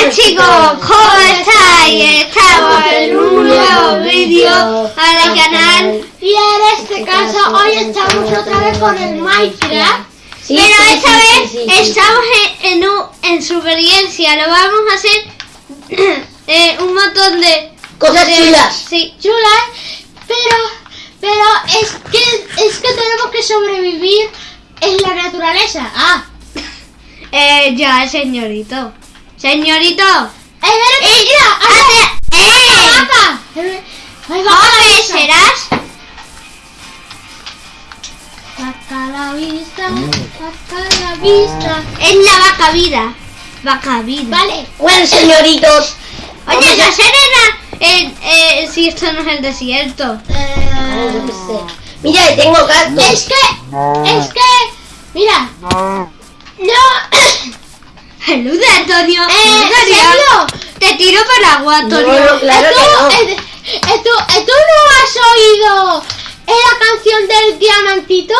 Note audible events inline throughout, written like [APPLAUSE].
Hola chicos, ¿cómo estáis? Estamos en un nuevo vídeo para el canal Y en este caso, hoy estamos otra vez con el Minecraft. Sí, Pero esta vez sí, sí, sí. estamos en, en, un- en supervivencia, lo vamos a hacer [CLEARS THROAT] eh, un montón de Cosas de- chulas. Sí, Chulas, pero, pero es que, es que tenemos que sobrevivir en la naturaleza. Ah, [LAUGHS] eh, ya, señorito. Señorito. es verdad, ¡Eh! ¡Eh! vaca. ¡Joven serás! Vaca la vista, vaca a la vista. Es la vaca vida. Vaca vida. Vale. Bueno, señoritos. Oye, la serena. Eh, eh, si esto no es el desierto. Ay, yo qué Eh, sé. Mira, tengo gatos. es que, es que, mira, no, [COUGHS] Saluda, Antonio. eh, ¿En ¿en serio? serio? Te tiro para el agua, Antonio. No, no, claro ¿Tú, que no. eh, ¿Tú no has oído la canción del diamantito?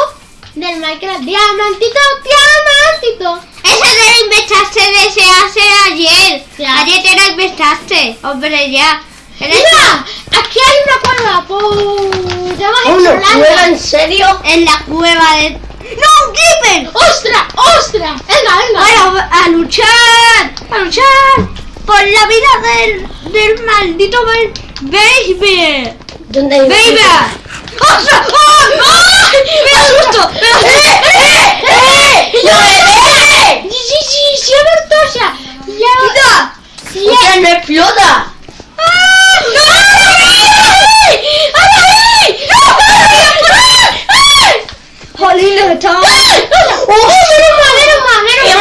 Del Minecraft. Diamantito, diamantito. Esa te la inventaste de se hace ayer. Ya. Ayer te la inventaste. Hombre, ya. Mira, aquí hay una cueva. A ¿Una cueva en serio? En la cueva de... ¡No, un creeper! ¡Ostras, ostras! Venga, venga. Bueno, a luchar. A luchar. Por la vida del, del maldito ba- baby. ¿Dónde hay ¡Baby! ¡Ostras! ¡Oh! ¡Oh! ¡Me asusto! ¡Me asusto! ¡Eh! ¡Eh! Sí, sí, sí, sí, Bertosa. Ya. ¡Quita! Ya. ¡Ostras, no explota! ¡Jolín, los estamos... ¡Oh!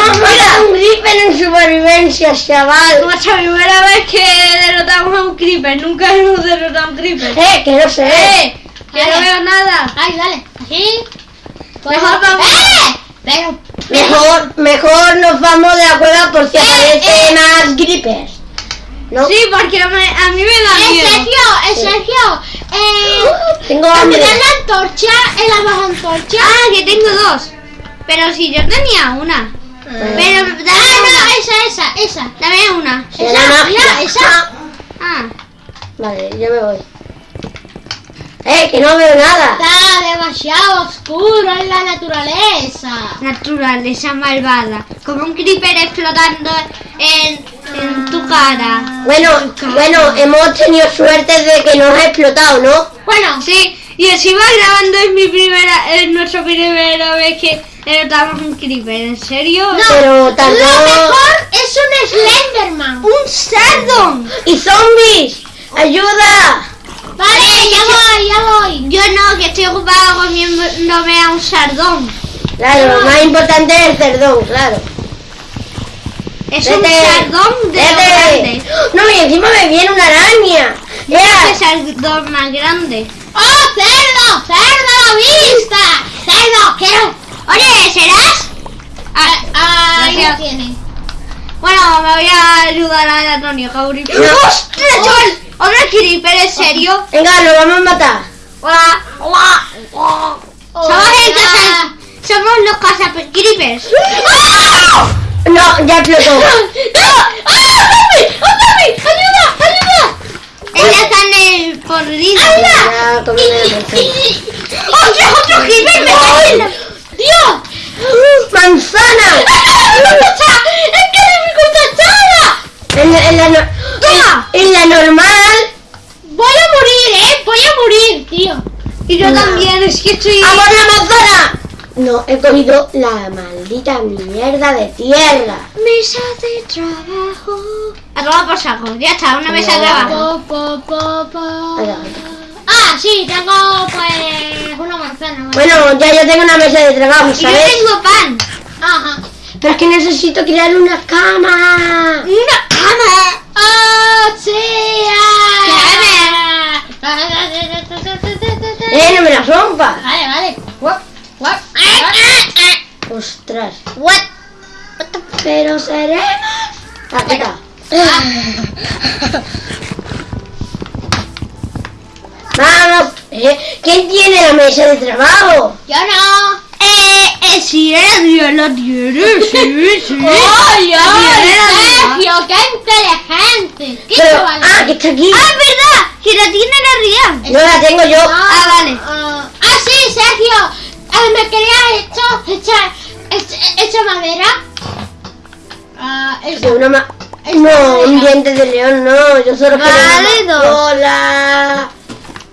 ¡Hemos matado un creeper en supervivencia, chaval! Nuestra primera vez que derrotamos a un creeper. Nunca hemos derrotado a un creeper. ¡Eh! Que no ve. ¡Eh! Que no veo nada. Ay, dale. Así. Mejor vamos. ¡Eh! Pero. Mejor, mejor nos vamos de la cueva por si aparecen más creepers. ¿No? Sí, porque me- a mí me da Eh, miedo. Sergio, eh, Sergio. Eh. Tengo hambre. Cambiar la antorcha en la baja antorcha. Ah, que tengo dos. Pero si yo tenía una. Pero dame Ah, una. no, esa, esa, esa. Dame una. Esa, mira, esa. Ah. Vale, yo me voy. ¡Eh! Que no veo nada. Está demasiado oscuro en la naturaleza. Naturaleza malvada. Como un creeper explotando en, en tu cara. Bueno, bueno, hemos tenido suerte de que no ha explotado, ¿no? Bueno, Sí, y encima grabando es mi primera, es nuestra primera vez que derrotamos un creeper. ¿En serio? no. Pero Lo tardó. mejor es un Slenderman. ¡Un sardón! ¡Y zombies! ¡Ayuda! Vale, ya voy, ya voy. Yo no, que estoy ocupada comiéndome a un sardón. Claro, lo más importante es el cerdón, claro. Es un Vete. sardón de lo grande. No, y encima me viene una araña. Mira, ese sardón más grande. ¡Oh, cerdo! ¡Cerdo a la vista! ¡Cerdo! ¡Quiero! Oye, ¿serás? Ah, Ahí lo gracias. tiene. Bueno, me voy a ayudar a Antonio Cauri. No. ¡Ostras, chaval! ¿Otro creeper, en serio? venga, lo vamos a matar. Hola, hola. Somos el caza... Somos los cazacripers. No, ya explotó. ¡Ayuda! ¡Ayuda! [LAUGHS] Es la carne podrida. Ya, comí una manzana. ¡Ostras, otro creeper! ¡Me cae en la... ¡Dios! ¡Manzana! ¡Es que dificultad chara! En, la- en la, no- ¡Toma! en, en la normal. Voy a morir, ¿eh? Voy a morir, tío. Y yo No. también, es que estoy... ¡A por la manzana! No, he comido la maldita mierda de tierra. Mesa de trabajo. A tomar por saco. Ya está, una mesa de trabajo. Po, po, po, po. Ahora. Ah, sí, tengo pues una manzana. ¿vale? Bueno, ya yo tengo una mesa de trabajo, Y yo ¿sabes? tengo pan. Ajá. Pero es que necesito crear una cama. Una cama. ¡Oh, sí! Eh, no me la rompas. Vale, vale. Guap, What? Ostras. What? Pero seremos. Aquí está. Vamos. Eh, ¿Quién tiene la mesa de trabajo? Yo no. Eh, eh, sí, Dios, la tiene, sí, sí. [LAUGHS] La tiene. Sergio, ¿quién te Pero, vale. ah, que está aquí. ¡Ah, es verdad! Que la tiene la Rian. No la tengo yo. Ah, vale. Ah, ah, sí, Sergio. Eh, me quería hecho, hecho madera. Ah, De eso. una ma- No, un diente de león, no. Yo solo quiero una dos. Hola.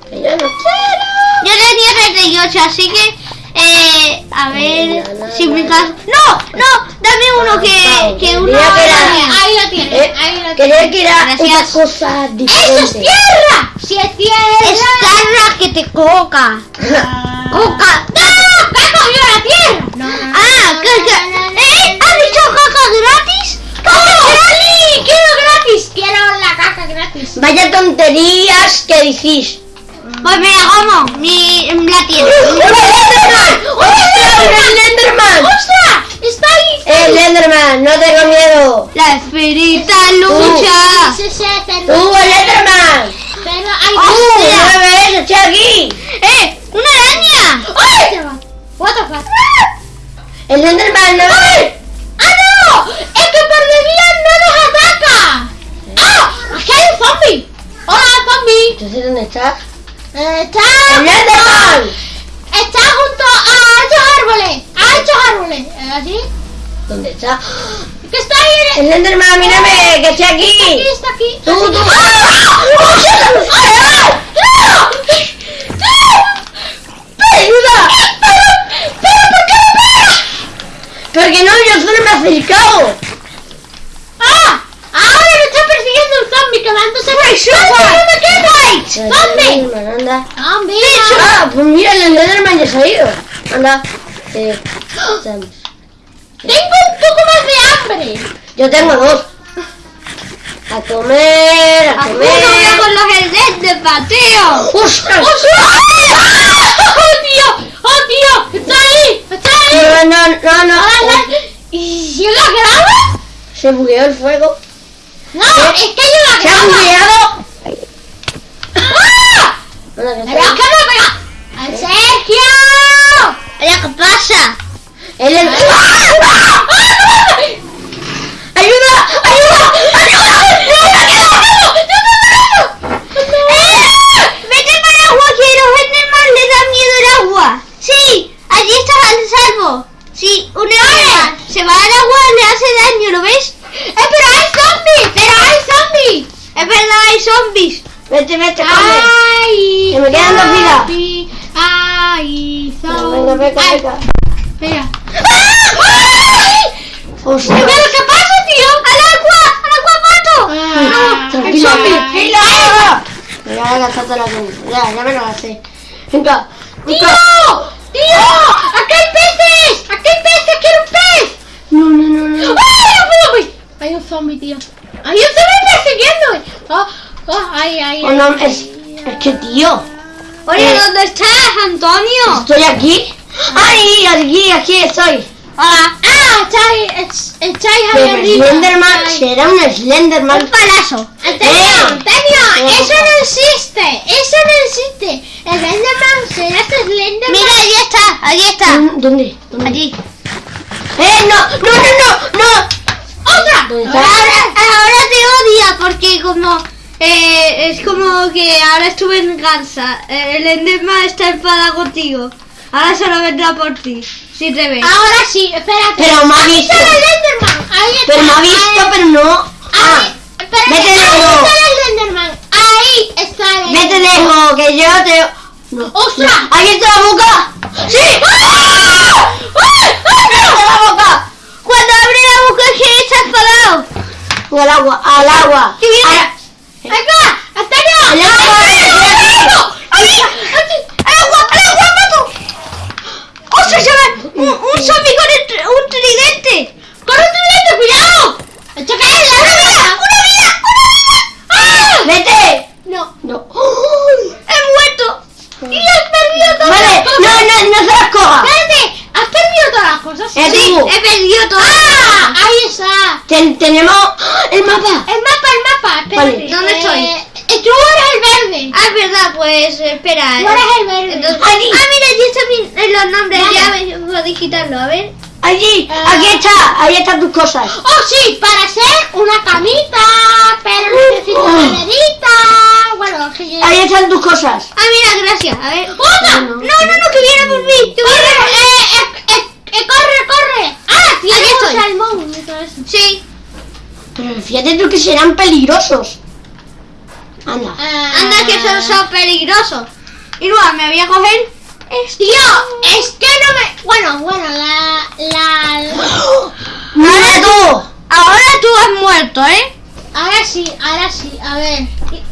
Que yo no quiero. Yo tenía 38, así que... Eh, a ver... Si mi caso... ¡No! ¡No! Dame uno que... Que uno... Ahí lo tienes, Eh, ahí lo tienes. quería que era Gracias. una cosa ¡Eso es tierra! ¡Si es tierra! Es carra que te coca. Ah. Coca. ¡No! ¡Que ha cogido la tierra! No, Ah, no, que... que- ¿Eh? ¿Has dicho caca gratis? ¡Oh, sí! ¡Quiero gratis! ¡Quiero la caca gratis! Vaya tonterías que decís. Pues mira, ¿cómo? Mi... La tiene. ¡Un Enderman! ¡Ostras, un Enderman! ¡Ostras! ¡Está ahí! ¡El Enderman! ¡No tengo miedo! La esferita lucha. ¡Tú, el Enderman! pero hay ¡Uh! Hostia. ¡No me ves! ¡Estoy aquí! ¡Eh! ¡Una araña! ¡Ay! What the fuck? ¡El Enderman! ¡No ves! ¡Ah, no! ¡Es que por de día no. ¡Aquí hay un zombie! ¡Hola, sé dónde está. Eh, Está... ¡El Enderman! Está junto a estos árboles. A estos árboles. Eh, ¿Así? ¿Dónde está? Que está ahí. ¡El Enderman, mírame! ¡Que estoy Está aquí, está aquí. ¡Tú, Así. tú! ¡Ah! ¡No! ¡Ayuda! ¿Pero por qué? Porque no, yo solo me he acercado. ¡Ah! Ahora me está persiguiendo un zombie anda. ¡Zombie! Ah, pues mira, el Enderman ya se ha ido. Anda. Eh. Tengo un poco más de hambre. yo tengo dos. A comer, a ¡Uno comer. con los heads de pateo! ¡Ostras! ¡Oh, tío! ¡Oh, tío! ¡Está ahí! ¡Está ahí! No, no, no, no. ¿Y yo la grabo? Se bugueó el fuego. No, es que yo la ¡Se ha bugueado! ¡Ah! ¡Pero que pega! ¡Al Sergio! ¿qué pasa? El Ender- ¡Ah! ¡Ayuda! ¡Ayuda! ¡Eh! ¡Vete para el agua que los Enderman le da miedo el agua! ¡Sí! Allí estás al salvo. Sí, un Enderman se va al agua le hace daño, ¿lo ves? ¡Eh, pero hay zombies! ¡Pero hay zombies! Es verdad, hay zombies. Vete, vete, come. ¡Ay! Que me quedan dos vidas. zombie, ¡Ay! Venga, zombies! venga, Ay, venga. Espera. Ostras. ¿Pero qué pasa, tío? ¡Al agua! ¡Al agua, mato! Ah, Tranquila, ay, tranquila. Me voy a gastar toda la comida. Ya, ya me lo gasté. Venga, ¡Tío! venga. ¡Tío! ¡Aquí hay peces! ¡Aquí hay peces! ¡Quiero un pez! No, no, no, no. ¡Ay, no puedo, güey! Hay un zombie, tío. Hay un zombie persiguiéndome. Oh, oh, ay, ay, Oh, ay. no, es, es que tío. Oye, Eh. ¿dónde estás, Antonio? Estoy aquí. Ay, aquí, aquí estoy. Hola. Ah, estáis, estáis ahí arriba. Slenderman, Ay. será un Slenderman. Un palazo. Antonio, Eh. Antonio, eso no existe. Eso no existe. El Slenderman será este Slenderman. Mira, allí está, allí está. ¿Dónde? ¿Dónde? Allí. ¡Eh, no! ¡No, no, no! ¡No! ¡Otra! Ahora, ahora te odia porque como eh, es como que ahora estuve en venganza. Eh, El Enderman está enfadado contigo. Ahora solo vendrá por ti. Si te ve. Ahora sí, espérate. Pero me ha Ahí visto. está el Slenderman. Ahí está. Pero me ha visto, Ahí- pero no. Ah, Ahí, espérate, vete ahí lejos. está el Slenderman. Ahí está el vete lejos, que yo te. No. ¡Ostras! ¡Ahí está la boca! ¡Sí! ¡Ah! ¡Ah! ¡Está la boca! Cuando abre la boca que está enfadado. O al agua, al agua. ¿Qué viene? Al- ¡Acá! ¡Antonio! al agua. ¡Antonio! ¡Ahí! ¡Al agua! ¡Al agua, mato! ¡Ostras, se va! Un, un zombie con el tr- un tridente. ¡Corre tu dedo, cuidado! ¡Esto que es la vida! ¡Una vida! ¡Ah! ¡Vete! No. No. ¡Ay! ¡He muerto! ¡Y has perdido todas Vale, las cosas! no, no, no se las coja. ¡Espérate! ¿Has perdido todas las cosas? Eh, Sí, tú. he perdido todo. ¡Ah! ¡Ahí está! Ten- tenemos el mapa. El mapa, el mapa, espérate. Vale. ¿Dónde estoy? Eh, tú eres el verde. Ah, es verdad, pues espera. Tú eres el verde. Entonces- Aquí. ah, mira, allí están mi- eh, los nombres. Vale. Ya me puedo digitarlo, a ver. Allí, Ah. aquí está, ahí están tus cosas. Oh, sí, para hacer una camita, pero necesito Oh. una maderita. Bueno, que. Ahí están tus cosas. Ah, mira, gracias. A ver. ¡Otra! No, No, no, no, que viene por mí. Que ¡Corre! ¡Corre, corre! ¡Ah, tiene un salmón. Sí. Pero fíjate tú que serán peligrosos. Anda. Ah. Anda, que son, son peligrosos. Y luego me voy a coger. esto. Tío, es que no me... Bueno, bueno, la... la... ¡Mira tú! Ahora tú has muerto, ¿eh? Ahora sí, ahora sí, a ver.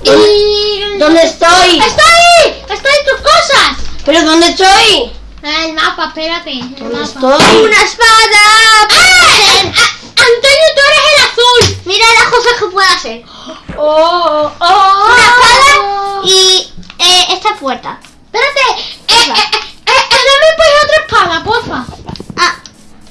Y... ¿Dónde estoy? ¡Estoy! ¡Estoy en tus cosas! ¿Pero dónde estoy? El mapa, espérate. El ¿Dónde mapa. estoy? ¡Una espada! ¡Ah! Ah, Antonio, tú eres el azul. Mira las cosas que puedo hacer. Oh, oh, Una espada y eh, esta puerta. Espérate. Eh, eh, eh, eh, eh, dame pues otra espada, porfa.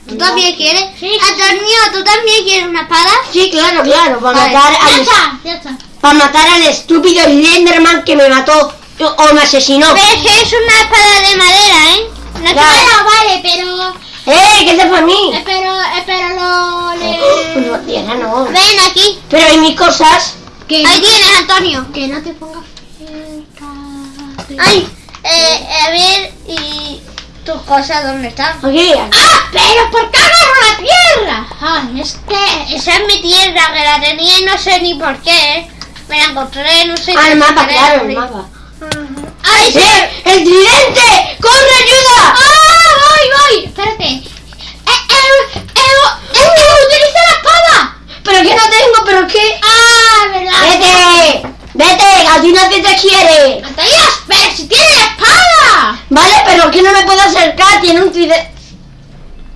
Ah, ¿tú también quieres? Sí. Antonio, ¿tú también quieres una espada? Sí, claro, claro. Para Vale, matar, Ya al, está, ya está. para matar al estúpido Slenderman que me mató o me asesinó. Pero es que es una espada de madera, ¿eh? Una Ya. espada- vale, pero... ¡Eh! ¿Qué es para mí? eh, Pero, eh, pero lo... No, Le... tierra no. Ven aquí. Pero hay mis cosas. Que, Ahí tienes, Antonio. que no te pongas cerca. Ay, eh, a ver, y tus cosas, ¿dónde están? ¡Ah! ¡Pero por qué agarro la tierra! Ay, es que... Esa es mi tierra, que la tenía y no sé ni por qué. Me la encontré, no sé Ah, el mapa, claro, el mapa. ¡Ay, sí! ¡Eh! ¡El tridente! ¡Corre, ayuda! ¡Ah! ¡Voy, voy! Espérate. ¡Eh, eh, eh, eh, eh, utiliza la espada! Pero que no tengo, pero qué. ¡Ah, verdad! ¡Vete! ¡Vete! ¡A ti nadie te quiere! ¡Antonio, pero si tiene la espada! Vale, pero que no me puedo acercar, tiene un tridente.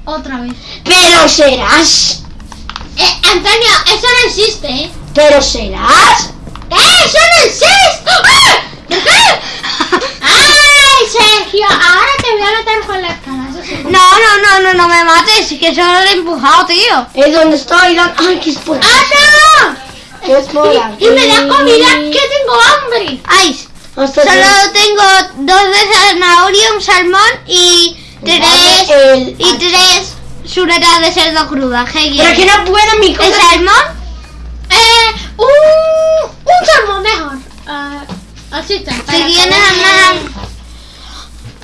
Otra vez. Pero serás. Eh, Antonio, eso no existe, ¿eh? Pero serás. ¡Eh, eso no existe! ¡Ah! ¿De qué? ¡Ay, Sergio! Ahora te voy a matar con la espada, eso sí. No, no, no, no, no me mates, que solo lo he empujado, tío. ¿Es donde estoy? ¿Dónde- ¡Ay, qué es por! ¡Ah, ¿Qué es por no! aquí? Y, y me da comida, que tengo hambre. Ay, Solo tengo dos de zanahoria, un salmón y tres, el- y tres chuletas de cerdo cruda. ¿Qué Pero que no puedo, mi ¿El cosa. salmón? Eh, un, un salmón mejor. Ah, así está. Si tienes una...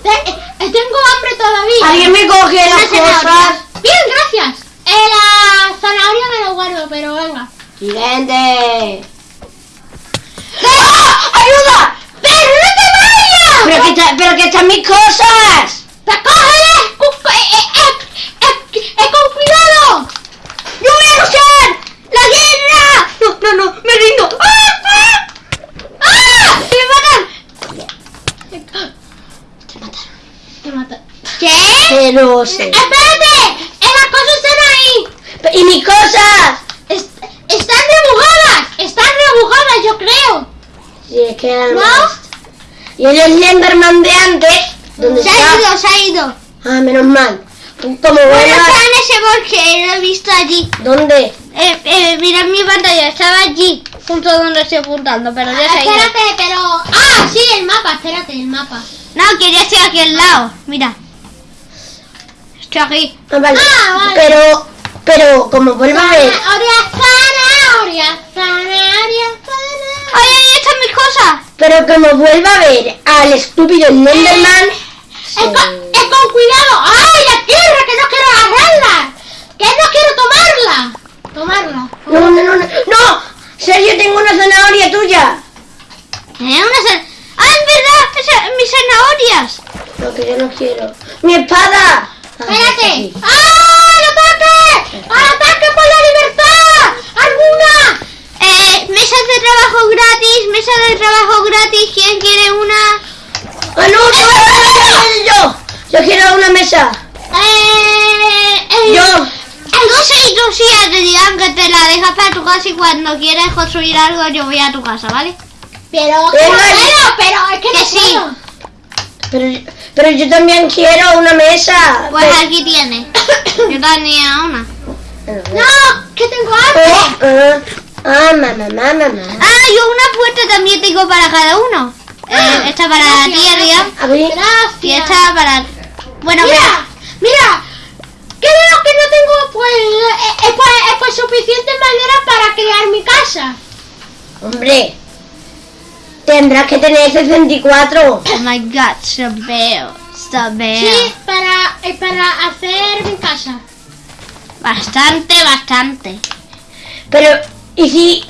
Eh, tengo hambre todavía. Alguien me coge las zanahoria. cosas. Bien, gracias. Eh, la zanahoria me lo guardo, pero venga. Tridente. ¡Ah! ¡Ayuda! ¡Pero no te vayas! Pero que, está- pero que están mis cosas. ¡Te cógele! ¡Cu- eh, eh, eh, eh, eh, ¡Con cuidado! ¡Yo voy a luchar! ¡La guerra! No, no, no, me rindo. ¡Ah! ¡Ah! ¡Ah! ¡Me matan! Te mataron. Te mata. ¿Qué? Pero sí. ¡Espérate! ¡Eh, las cosas están ahí! ¿Y mis cosas? Est- ¡Están rebujadas! ¡Están rebujadas, yo creo! Sí, es que eran ¿No? más. Y el Slenderman de antes, ¿dónde Se ha ido, se ha ido. Ah, menos mal. Como Bueno, está en ese bosque, lo he visto allí. ¿Dónde? Eh, eh, mira mi pantalla, estaba allí, junto donde estoy apuntando, pero ya se ha ido. Espérate, pero... ¡Ah, sí, el mapa! Espérate, el mapa. No, que ya estoy aquí al lado, mira. Estoy aquí. Ah, vale. Ah, vale. Pero, pero como vuelva a ver. Zanahoria, zanahoria, zanahoria, zanahoria. ¡Ay, ahí están mis cosas! Pero como vuelva a ver al estúpido Slenderman. Es con, es con cuidado. ¡Ay, la tierra! ¡Que no quiero agarrarla! ¡Que no quiero tomarla! Tomarla. No, no, no, no. ¡No! Sergio, tengo una zanahoria tuya. ¿Eh? Una zan- ¡Ah, es verdad! Esa- mis zanahorias! Lo que yo no quiero. ¡Mi espada! Ah, está ¡Espérate! aquí. ¡Ah, el ataque! ¡Al ataque por la libertad! ¡Alguna! Eh, mesas de trabajo gratis, mesa de trabajo gratis, ¿quién quiere una? ¡Ah, no! ¡Yo, yo, yo, yo! Yo quiero una mesa. Eh, eh, Yo. Tú sí, tú sí, te dirán que te la dejas para tu casa y cuando quieras construir algo yo voy a tu casa, ¿vale? Pero, Venga, pero, pero, es que que no sí. puedo. Pero, pero yo también quiero una mesa. Pues Pero- aquí tienes. Yo tenía una. ¡No! ¡Que tengo Oh, hambre! ah, ah, mamá, mamá, mamá. Ah, yo una puerta también tengo para cada uno. Eh, esta para ti, gracias. Adrián. A ver. Y Gracias. esta para... Bueno, Mira, mira. Creo que no tengo pues, eh, eh, pues, eh, pues suficiente madera para crear mi casa. Hombre, tendrás que tener 64. Oh my god. So veo. Sí, para, eh, para hacer mi casa. Bastante, bastante. Pero, ¿y si...?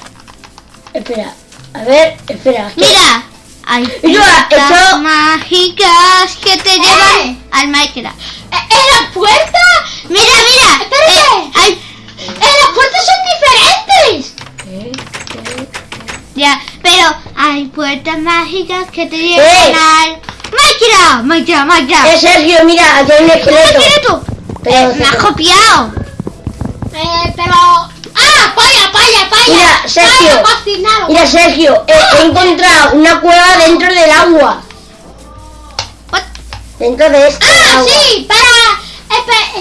Espera, a ver, espera. que- Mira, hay puertas mágicas que te llevan al Minecraft. ¿En la puerta? Mira, mira. Espérate. eh, hay, ¡En las puertas son diferentes! ¿Eh? ya, pero hay puertas mágicas que te Eh. llevan al Minecraft. Minecraft, Minecraft. Eh, Sergio, mira, aquí hay un ¡Un esqueleto. esqueleto! Pero, Me has copiado. Eh, pero... ¡Ah! ¡Paya, paya, paya! Mira, Sergio. Mira, Sergio, eh, he encontrado una cueva dentro del agua. What? Dentro de este ¡Ah, agua. sí! Para... Es, pa-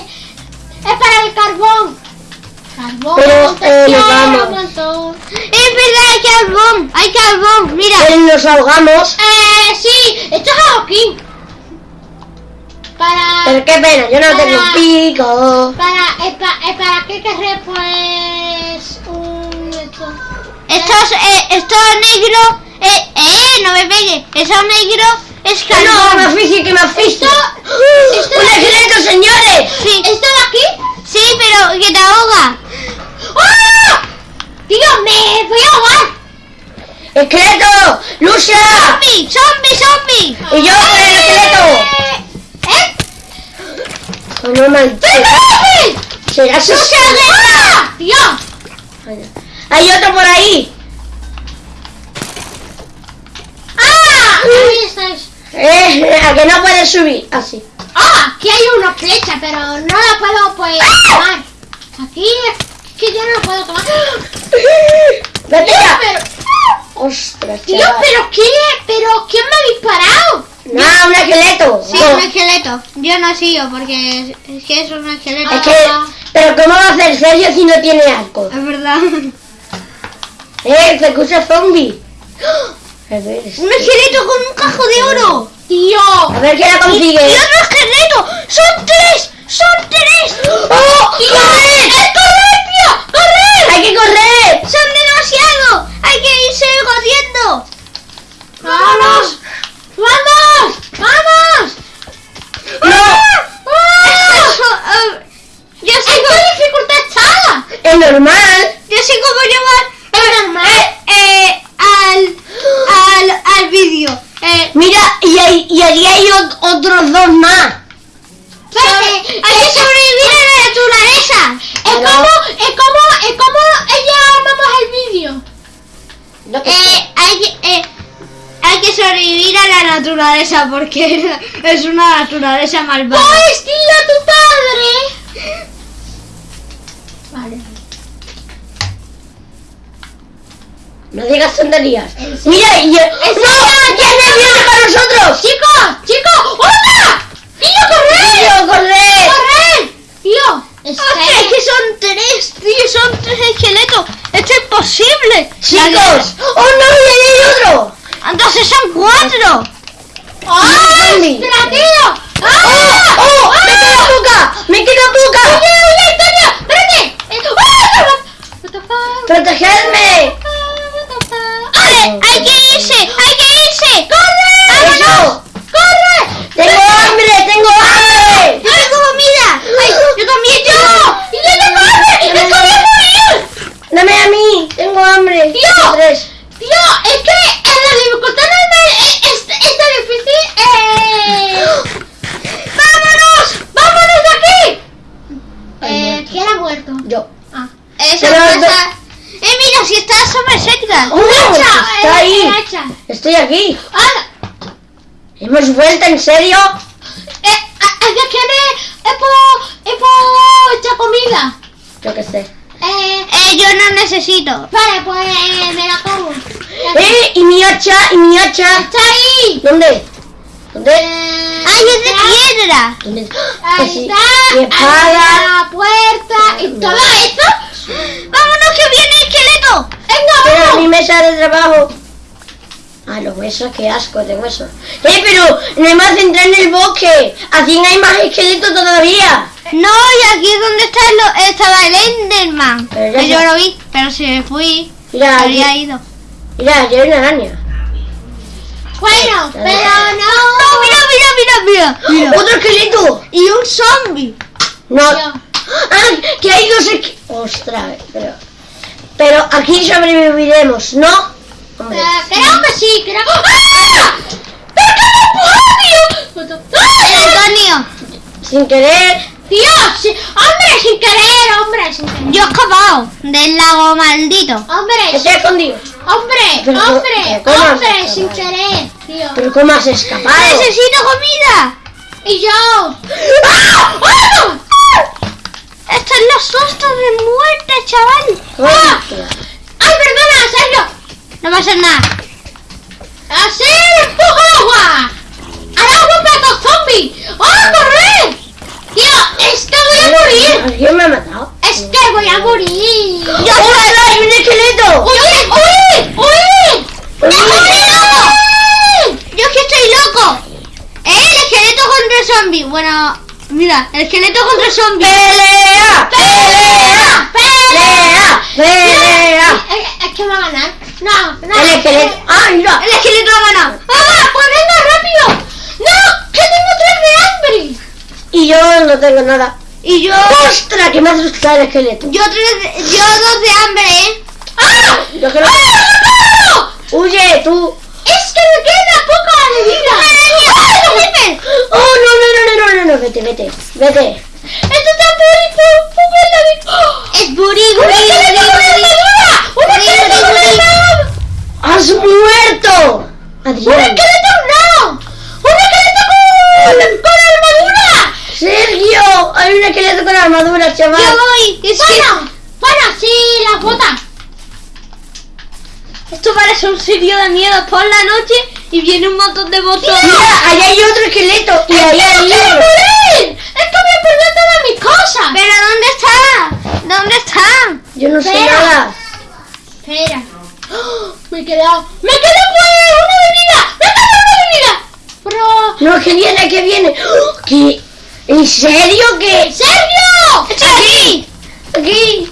es para el carbón. Carbón, Pero, eh, nos un montón. Es verdad, hay carbón. Hay carbón. Mira. Pero nos ahogamos. Eh, sí, esto es adoquín. Para... Pero qué pena, yo no tengo Para- pico. Para, eh, pa- eh, ¿Para qué querré pues un esto? Esto es, eh, esto negro. Eh, eh, no me pegue. Eso negro es No, carbón. me asfixia, que me asfixia. esto- ¡Un esqueleto, señores! Sí, ¿Esto de aquí? sí, pero que te ahoga. ¡Ah! Tío, me voy a ahogar. ¡Esqueleto! ¡Lucha! ¡Zombie! ¡Zombie! ¡Zombie! Y yo con el esqueleto. ¿Eh? Oh, no manches. ¡Eh! ¿Será su ¡Ah! ¡Tío! Hay otro por ahí. ¡Ah! Ahí estáis. [LAUGHS] A que no puedes subir. Así. ¡Ah! Aquí hay una flecha, pero no la puedo pues tomar. Aquí es que yo no la puedo tomar. [GASPS] Vete ya. pero... Ostras, Tío, chaval. pero ¿qué? ¿Pero quién me ha disparado? No, un esqueleto. Sí, No. un esqueleto. Yo no sigo porque es, es que es un esqueleto. Es que, pero ¿cómo va a hacer Sergio si no tiene arco? Es verdad. [LAUGHS] Eh, se escucha zombie. A ver, Un esqueleto con un cajo de oro. Tío. a ver quién la consigue. otro esqueleto. ¡Son tres! ¡Son tres! ¡Oh! ¡Tío! ¡Corre! ¡Es correr, tío! ¡Correr! ¡Hay que correr! ¡Son demasiado! ¡Hay que irse corriendo! ¡Vámonos! ¡Vamos! ¡Vamos! ¡No! ¡Ah! Eso, eh, yo sé ¡En cómo, qué dificultad! Es normal. yo sé cómo llevar naturaleza porque [LAUGHS] es una naturaleza malvada. ¡Pues, tío, tu padre! Vale. No digas tonterías. Mira, y... ¡No! ¿Quién viene para nosotros? ¡Chicos! ¡Chicos! ¡Hola! ¡Tío, correr! ¡Tío, corre! ¡Correr! Tío, Hostia, es que son tres, tío, son tres esqueletos. Esto es imposible. ¡Chicos! ¡Oh, no! ¡Y ahí hay otro! Entonces son cuatro. ¡Ah! zombie. ¡Espera, tío! ¡Oh! ¡Ah! ¡Oh! ¡Me queda poca! ¡Me queda poca! ¡Oye, oye, Antonio! ¡Espérate! Eh, ¡Ah! What the fuck? ¡Protegedme! What the fuck? Vale, hay que irse, hay que irse. ¡Corre! ¡Eso! ¡Corre! ¡Tengo hambre! ¡Tengo hambre! Yo tengo comida. Ay, yo también, yo. ¡Y yo tengo hambre! ¡Es que voy a morir! ¡Dame a mí! ¡Tengo hambre! ¡Tío! Tengo Tres. Tío, es que en la dificultad normal eh, es, está difícil. Eh... ¡Vámonos! ¡Vámonos de aquí! Eh, ¿quién ha muerto? Yo. Ah. Esa Pero- casa. Eh, mira, si está súper cerca. ¡Oh! ¡Está eh, ahí! hacha. ¡Estoy aquí! ¡Ah! ¿Hemos vuelto en serio? Eh, a- ¿de quién es? Por... es por esta comida. Yo qué sé. Eh, Eh, yo no necesito. vale, pues eh, me la como. ¡Eh! ¡Y mi hacha! ¡Y mi hacha! ¡Está ahí! ¿Dónde? ¿Dónde? Eh, Ay, es de piedra. ¿Dónde? Ahí Pues sí. está. Mi espada. ahí la puerta. ¿Y todo esto? Vámonos que viene el esqueleto. ¡Venga, Pero vamos! mi mesa de trabajo. Ah, los huesos, qué asco de huesos. ¡Eh, pero no hay más entrar en el bosque! Así no hay más esqueletos todavía. No, y aquí es donde está el- estaba el Enderman. Pero yo se- lo vi, pero se fui. Mira, Había aquí- ido. mira, aquí hay una araña. Bueno, pero No, no. mira, mira, mira, mira. mira. ¡Otro esqueleto! Y un zombie. No. Yo. ¡Ah! Que hay dos esqueletos. Ostras, pero. Pero aquí sobreviviremos, ¿no? Creo que sí, creo. ¡Ah! ¿Pero qué? ¡Ah! Antonio, Sin querer. Tío, sí. hombre, sin querer, hombre, sin querer. yo he escapado del lago maldito. Hombre, Estoy escondido. hombre, Pero, hombre, pero, ¿cómo has hombre, sin querer, tío. ¿Pero cómo has escapado? Necesito comida. Y yo. ¡Ah! ¡Ah! Estos son los sustos de muerte, chaval. Hostia. ¡Ay, perdona, Sergio! No va a ser nada. ¡Hacer empujo al agua! ¡Al agua plato zombie! ¡Oh, correr! Tío, es que voy a morir. ¿Alguien me ha matado? Es que voy a morir. ¡Ya ¡Hay un esqueleto! ¡Huye, huye, huye! ¡Uy! Yo es que estoy loco. ¿Eh? El esqueleto contra el zombie. Bueno, mira, el esqueleto contra el zombie. ¡Pelea! ¡Pelea! ¡Pelea! ¡Pelea! Es, es que va a ganar. No, no. El esqueleto. ¡Ah, mira! El esqueleto ha ganado. ¡Ah, pues venga, rápido! ¡No! ¡Que tengo tres de hambre! Y yo no tengo nada. Y yo, ¡Ostras! Que me ha asustado el esqueleto. yo tres, yo dos de hambre, ¿eh? ¡Ah! Yo creo ¡Ah, no! ¡Huye, tú! ¡Es que me queda poca de vida! ¡Ah! ¡Oh, no, no, no, no, no, no! Vete, vete. Vete. ¡Esto está bonito! ¡Oh! Es buri, ¡Un buri, esqueleto con buri, buri. armadura! ¡Un Buri, esqueleto con buri, buri. armadura! ¡Has muerto! ¡Un esqueleto no! ¡Un esqueleto con, con armadura! ¡Sergio! Hay un esqueleto con armadura, chaval. Yo voy. Es que ¡Bueno! ¡Bueno, sí, las botas! esto parece un sitio de miedo por la noche y viene un montón de botos. Mira, ahí hay otro esqueleto. Y ahí hay ¡No quiero morir! ¡Es que me perdió todas mis cosas! ¿Pero dónde está? ¿Dónde están? Yo no sé nada. Espera. ¡Oh! [GASPS] Me he quedado. ¡Me quedo pues una de vida! ¡Me quedo una de vida! Pero. No, que viene, que viene. [GASPS] ¿Qué? ¿En serio que? ¡Sergio! ¡Estoy aquí! Aquí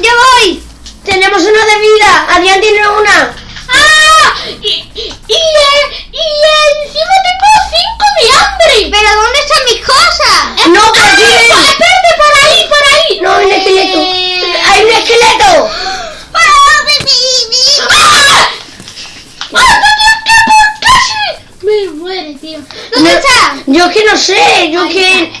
¡Yo voy! tenemos una de vida. Adrián tiene una. ¡Ah! Y, y, y, eh, y encima tengo cinco de hambre. ¿Pero dónde están mis cosas? No, por ¡Ah! aquí. ¡Espérate por ahí, por ahí! No, un esqueleto. Eh. Yo que no sé. Yo que.